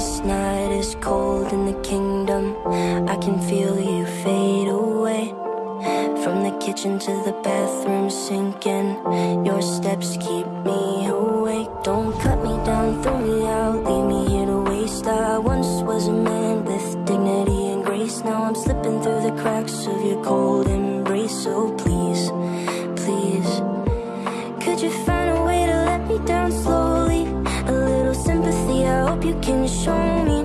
This night is cold in the kingdom. I can feel you fade away. From the kitchen to the bathroom sinking. Your steps keep me awake. Don't cut me down, throw me out, leave me here to waste. I once was a man with dignity and grace. Now I'm slipping through the cracks of your cold embrace. So please, you can show me.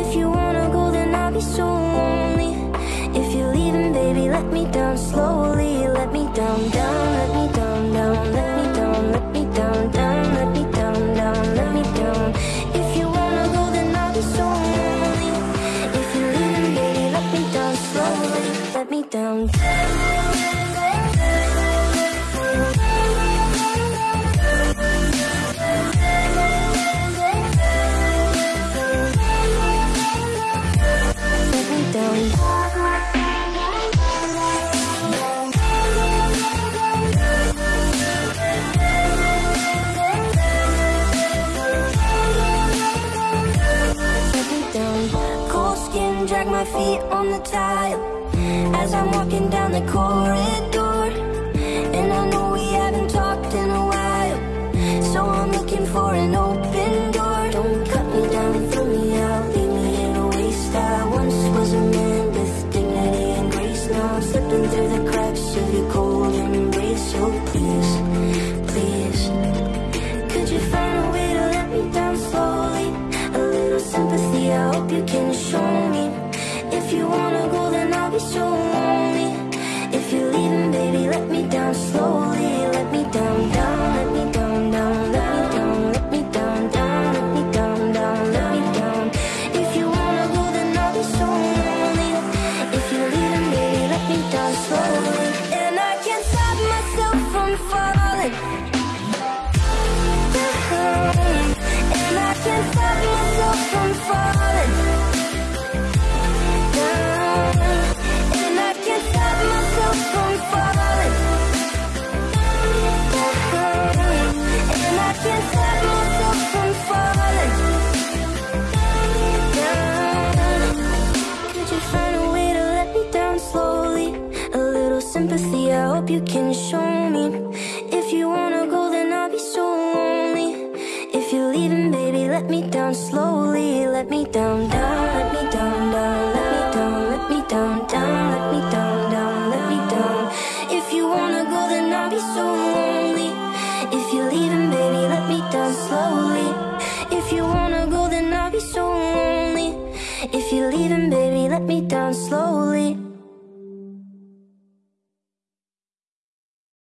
If you wanna go, then I'll be so lonely. If you're leaving, baby, let me down slowly. Let me down, down, let me down, down, let me down, let me down, down, let me down, down, let me down. If you wanna go, then I'll be so lonely. If you're leaving, baby, let me down slowly. Let me down. Let my feet on the tile as I'm walking down the corridor. And I know we haven't talked in a while, so I'm looking for an open door. Don't cut me down, and throw me out, leave me in a waste. I once was a man with dignity and grace. Now I'm slipping through the cracks of your cold embrace. So please, please. Could you find a way to let me down slowly? A little sympathy, I hope you can show hope you can show me. If you wanna go, then I'll be so lonely. If you're leaving, baby, let me down slowly. Let me down, down, let me down, down, let me down, let me down, down, let me down, down, let me down. If you wanna go, then I'll be so lonely. If you're leaving, baby, let me down slowly. If you wanna go, then I'll be so lonely. If you're leaving, baby, let me down slowly.